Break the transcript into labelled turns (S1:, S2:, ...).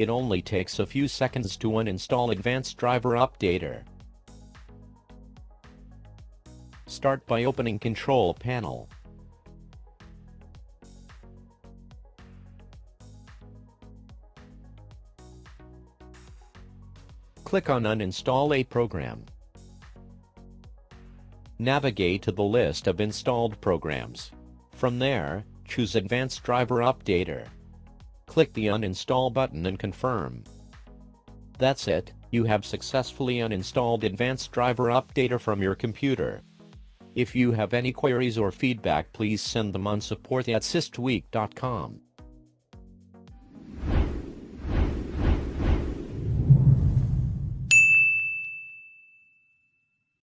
S1: It only takes a few seconds to uninstall Advanced Driver Updater. Start by opening Control Panel. Click on Uninstall a program. Navigate to the list of installed programs. From there, choose Advanced Driver Updater. Click the Uninstall button and confirm. That's it, you have successfully uninstalled Advanced Driver Updater from your computer. If you have any queries or feedback please send them on support at systweak.com.